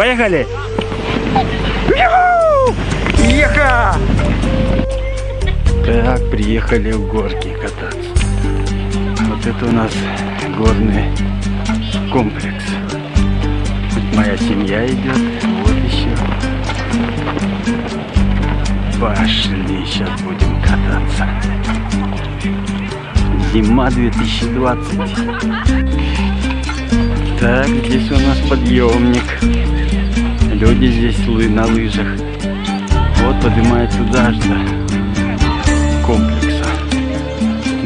Поехали! Еха! Так, приехали в горки кататься. Вот это у нас горный комплекс. Тут моя семья идет. Вот еще. Пошли, сейчас будем кататься. Зима 2020. Так, здесь у нас подъемник. Люди здесь лы на лыжах. Вот поднимается туда до комплекса.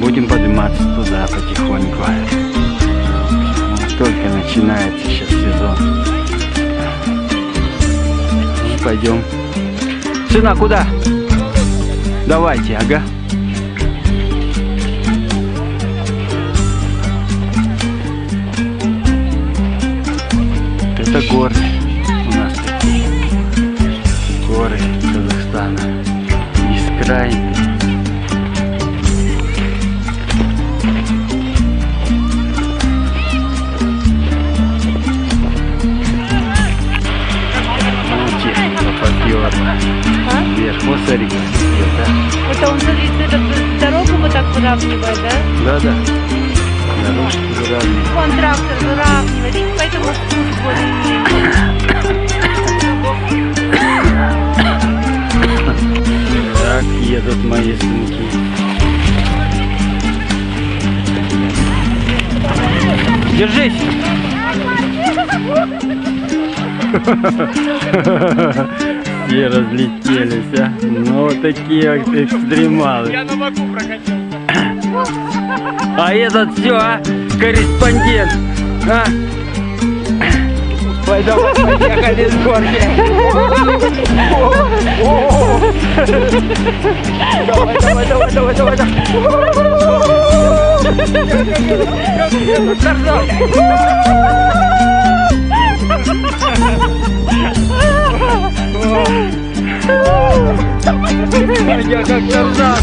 Будем подниматься туда потихоньку. Только начинается сейчас сезон. Ну, пойдем. Сына, куда? Давайте, ага. Это горы Ну, техника поперла. А? Вверх. Вот смотри, как да? Это он это дорогу вот так выравнивает, да? Да-да. Дорожки выравнивают. Вон трактор выравнивает, поэтому спуск более-менее. Едут мои сынки. Держись! Все разлетелись, а? Ну, вот такие вот экстремалы. Я на боку прокатился. А этот все, а? Корреспондент. А? Ой, давай, поехали с горки. Давай, давай, давай, давай, давай. Я как Тарзан.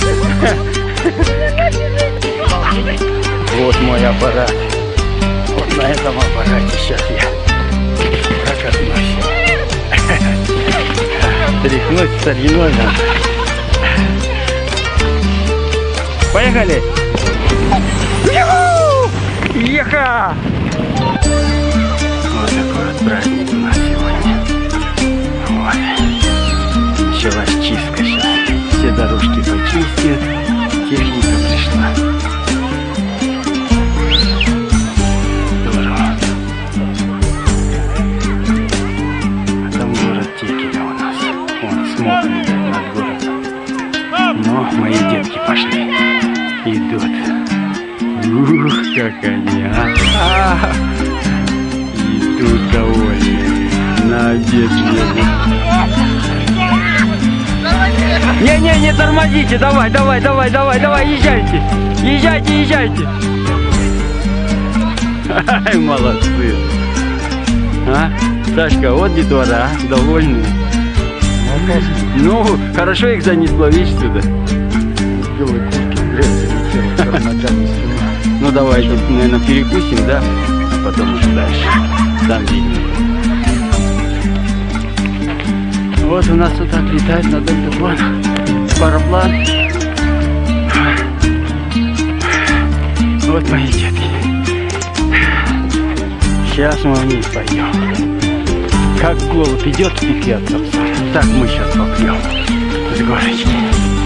Вот мой аппарат. Вот на этом аппарате сейчас я прокатнусь. Тряхнуть стариной надо. Поехали! Еха! Вот такой вот праздник у нас сегодня. Вот. Началась чистка сейчас. Все дорожки почистят. Техника пришла. Мои детки пошли. Идут. Ух, как они, а! А! Идут довольные. На обед едут. Не-не, не тормозите, давай, давай, давай, давай, давай, езжайте. Езжайте, езжайте. Ай, молодцы. А? Сашка, вот детвора, а? довольные. Ну, хорошо их занесло, видишь, сюда. Ну, давай, наверное, перекусим, да? Потом уже дальше. Там видно. Вот у нас вот так летает над вон параплан. Вот мои детки. Сейчас мы вниз пойдем. Как голубь идет в отца, так мы сейчас попьем с горочки.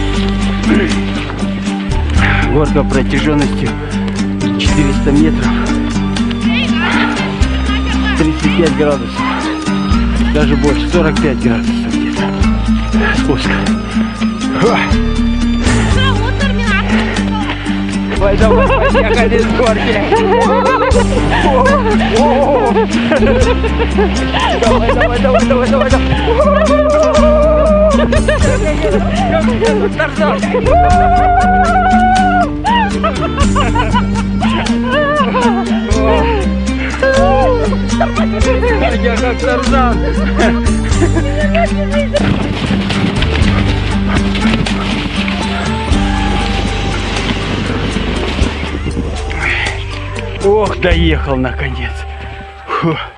Горка протяженностью 400 метров. 35 градусов. Даже больше, 45 градусов где-то. Спуск. Давай, давай, поехали с горки. Давай, давай, давай, давай, давай, давай. Тарзан. Я как Тарзан. Ох, доехал наконец. Фух.